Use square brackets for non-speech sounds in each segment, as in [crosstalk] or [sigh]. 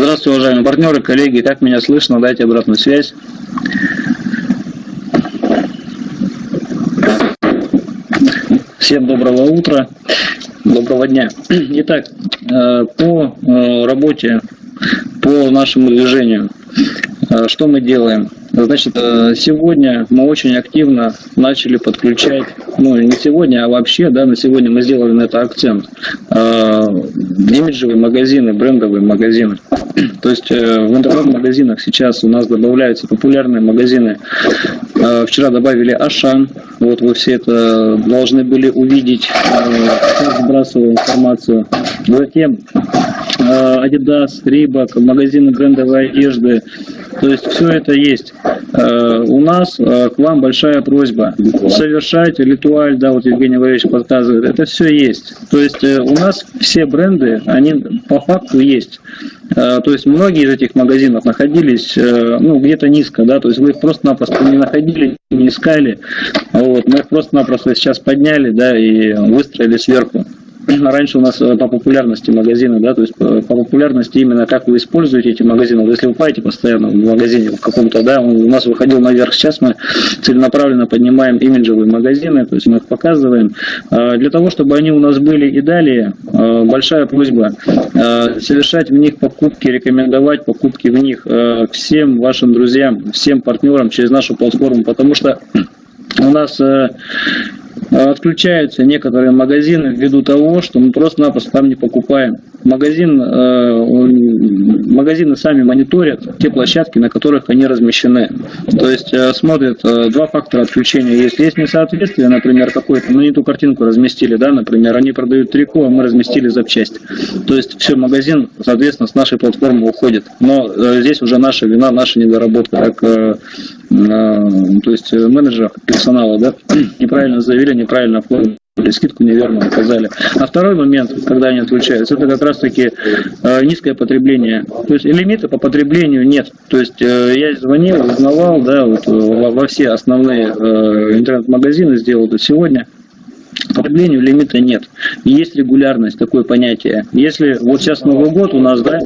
Здравствуйте, уважаемые партнеры, коллеги. Как меня слышно? Дайте обратную связь. Всем доброго утра, доброго дня. [clears throat] Итак, э, по э, работе, по нашему движению, э, что мы делаем? Значит, сегодня мы очень активно начали подключать, ну не сегодня, а вообще, да, на сегодня мы сделали на это акцент, имиджевые магазины, брендовые магазины. [clears throat] То есть в интернет-магазинах сейчас у нас добавляются популярные магазины. Вчера добавили Ашан, вот вы все это должны были увидеть, э, сбрасываю информацию. Затем э, Adidas, Reebok, магазины брендовой одежды. То есть все это есть. Э, у нас к вам большая просьба совершать ритуаль, да, вот Евгений Валерьевич подсказывает, это все есть. То есть у нас все бренды, они по факту есть. То есть многие из этих магазинов находились ну, где-то низко, да, то есть вы их просто-напросто не находили, не искали. Вот, мы их просто-напросто сейчас подняли, да, и выстроили сверху. Раньше у нас э, по популярности магазина, да, то есть по, по популярности именно как вы используете эти магазины. Вот если вы покупаете постоянно в магазине в каком-то, да, он у нас выходил наверх. Сейчас мы целенаправленно поднимаем имиджевые магазины, то есть мы их показываем. А, для того, чтобы они у нас были и далее, а, большая просьба а, совершать в них покупки, рекомендовать покупки в них всем вашим друзьям, всем партнерам через нашу платформу, потому что у нас э, отключаются некоторые магазины ввиду того, что мы просто-напросто там не покупаем. Магазин, э, магазины сами мониторят те площадки, на которых они размещены. То есть э, смотрят э, два фактора отключения. Есть, есть несоответствие, например, какое-то, мы не ту картинку разместили, да, например, они продают трико, а мы разместили запчасть. То есть все, магазин, соответственно, с нашей платформы уходит. Но здесь уже наша вина, наша недоработка, как то есть менеджера персонала, да, [clears throat] неправильно заявили, неправильно оформили скидку неверно указали. А второй момент, когда они отключаются, это как раз-таки э, низкое потребление. То есть лимита по потреблению нет. То есть э, я звонил, узнавал, да, вот, во, во все основные э, интернет-магазины, сделал это сегодня потреблению лимита нет. Есть регулярность, такое понятие. Если вот сейчас Новый год у нас, да,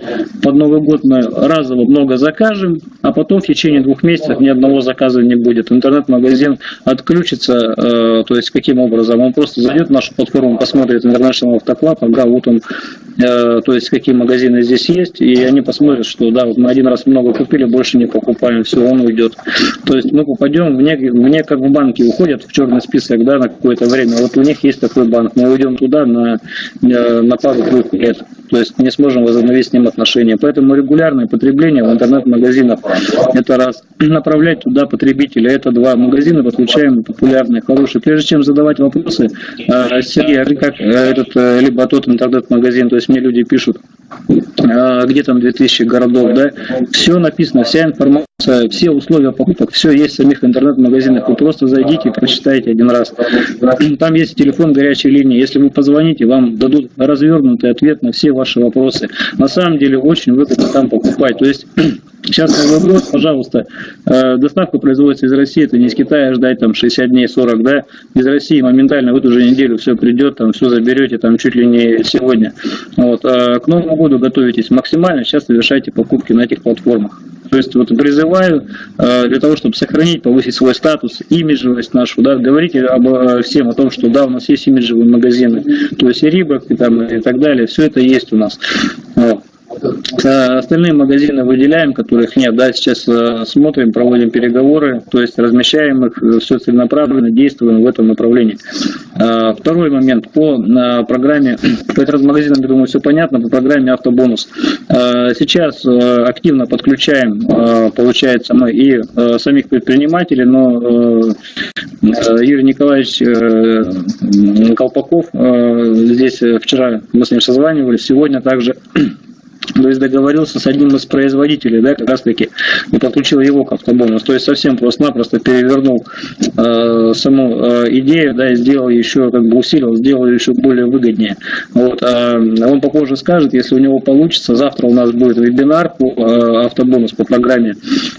под Новый год мы разово много закажем, а потом в течение двух месяцев ни одного заказа не будет. Интернет-магазин отключится, э, то есть каким образом? Он просто зайдет в нашу платформу, посмотрит International Club, ага, вот он, э, то есть какие магазины здесь есть, и они посмотрят, что да, вот мы один раз много купили, больше не покупаем, все, он уйдет. То есть мы попадем, мне, мне как в банке уходят в черный список, да, на какое-то время. Вот у них есть такой банк, мы уйдем туда на, на пару-двух лет, то есть не сможем возобновить с ним отношения. Поэтому регулярное потребление в интернет-магазинах – это раз. Направлять туда потребителя – это два. Магазины подключаем популярные, хорошие. Прежде чем задавать вопросы, э, Сергей, а как э, этот, э, либо тот интернет-магазин, то есть мне люди пишут, где там 2000 городов, да, все написано, вся информация все условия покупок, все есть в самих интернет-магазинах. Вы просто зайдите и прочитайте один раз. Там есть телефон горячей линии. Если вы позвоните, вам дадут развернутый ответ на все ваши вопросы. На самом деле очень выгодно там покупать. То есть [clears throat] Сейчас год, пожалуйста, доставка производится из России, это не из Китая ждать там 60 дней, 40, да, из России моментально в эту же неделю все придет, там все заберете, там чуть ли не сегодня. Вот. А к Новому году готовитесь максимально, сейчас совершайте покупки на этих платформах. То есть вот призываю э, для того, чтобы сохранить, повысить свой статус, имиджевость нашу, да, говорите об, всем о том, что да, у нас есть имиджевые магазины, то есть и Рибок, и, там, и так далее, все это есть у нас. Вот. Э, остальные магазины выделяем, которых нет. Да, сейчас э, смотрим, проводим переговоры, то есть размещаем их, э, все целенаправленно, действуем в этом направлении. Второй момент по программе, [clears throat] по интернет-магазинам, я думаю, все понятно, по программе автобонус. Сейчас активно подключаем, получается, мы и самих предпринимателей, но Юрий Николаевич Колпаков, здесь вчера мы с ним созванивались, сегодня также [clears throat] то есть договорился с одним из производителей, да, как раз таки, и подключил его к автобонусу. То есть совсем просто-напросто перевернул э, саму э, идею, да, и сделал еще, как бы усилил, сделал еще более выгоднее. Вот, э, он попозже скажет, если у него получится, завтра у нас будет вебинар по э, автобонус по программе.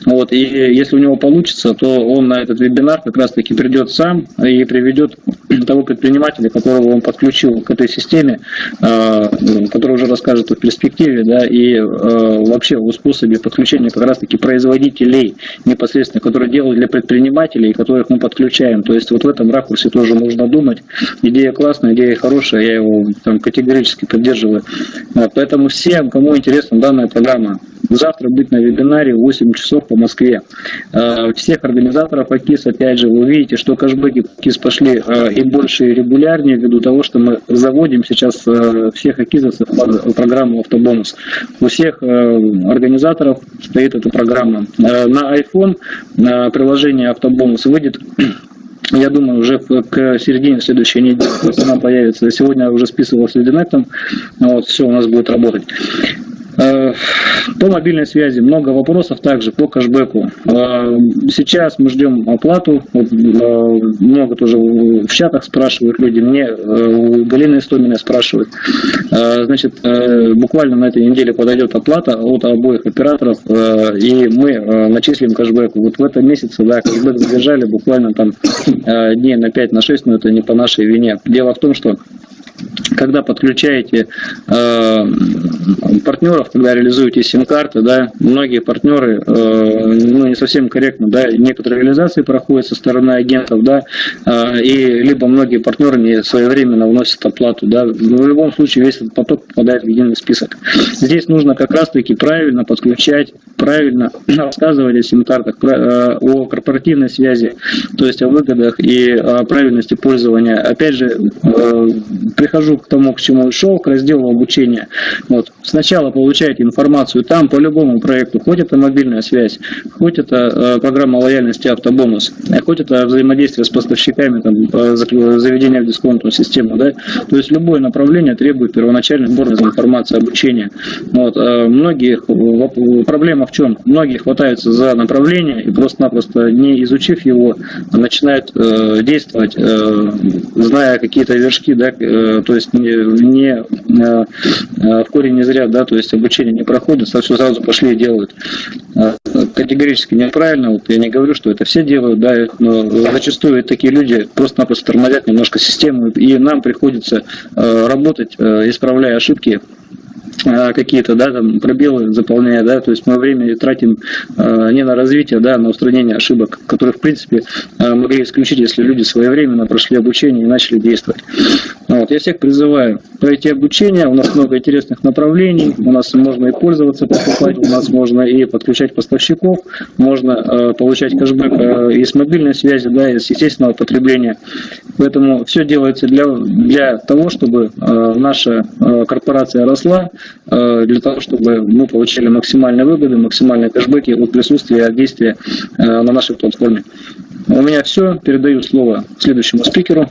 Вот, и если у него получится, то он на этот вебинар как раз таки придет сам и приведет того предпринимателя, которого он подключил к этой системе, э, который уже расскажет о перспективе, да, и и э, вообще о способе подключения как раз-таки производителей непосредственно, которые делают для предпринимателей, которых мы подключаем. То есть вот в этом ракурсе тоже нужно думать. Идея классная, идея хорошая, я его там категорически поддерживаю. Поэтому всем, кому интересна данная программа, завтра быть на вебинаре в 8 часов по Москве. Всех организаторов АКИС, опять же, вы увидите, что кэшбэки АКИС пошли и больше и регулярнее ввиду того, что мы заводим сейчас всех АКИСовцев под программу «Автобонус». У всех организаторов стоит эта программа. На iPhone приложение «Автобонус» выйдет [clears throat] я думаю, уже к середине следующей недели она появится. Сегодня уже списывал с Лединектом, вот, все у нас будет работать. Э, по мобильной связи много вопросов также по кэшбэку. Э, сейчас мы ждем оплату. Э, много тоже в чатах спрашивают люди. Мне Галина Истомина спрашивает. Значит, буквально на этой неделе подойдет оплата от обоих операторов, и мы начислим кэшбэк. Вот в этом месяце, да, кэшбэк задержали буквально там дней на 5 на 6, но это не по нашей вине. Дело в том, что когда подключаете э, партнеров, когда реализуете сим-карты, да, многие партнеры, э, ну, не совсем корректно, да, некоторые реализации проходят со стороны агентов, да, э, и либо многие партнеры не своевременно вносят оплату, да, в любом случае весь этот поток попадает в единый список. Здесь нужно как раз-таки правильно подключать, правильно [clears throat] рассказывать о сим-картах, э, о корпоративной связи, то есть о выгодах и о правильности пользования. Опять же, э, прихожу к тому, к чему шел, к разделу обучения. Вот. Сначала получаете информацию там по любому проекту, хоть это мобильная связь, хоть это э, программа лояльности автобонус, а хоть это взаимодействие с поставщиками, там, заведения в дисконтную систему. Да? То есть любое направление требует первоначальной сбора информации, обучения. Вот. Э, многие, проблема в чем? Многие хватаются за направление и просто-напросто не изучив его, начинают э, действовать, э, зная какие-то вершки, да, э, то есть не, не э, э, в корень не зря, да, то есть обучение не проходит, все сразу пошли и делают. Э, категорически неправильно, вот я не говорю, что это все делают, да, но зачастую такие люди просто-напросто тормозят немножко систему, и нам приходится работать, исправляя ошибки какие-то, да, там пробелы заполняя, да, то есть мы время тратим э, не на развитие, да, а на устранение ошибок, которые, в принципе, э, могли исключить, если люди своевременно прошли обучение и начали действовать. Вот, я всех призываю пройти обучение, у нас много интересных направлений, у нас можно и пользоваться, покупать, у нас можно и подключать поставщиков, можно э, получать кэшбэк э, и с мобильной связи, да, и с естественного потребления. Поэтому все делается для, для того, чтобы э, наша э, корпорация росла, Э, для того, чтобы мы получили максимальные выгоды, максимальные кэшбэки от присутствия от действия э, на нашей платформе. У меня все. Передаю слово следующему спикеру.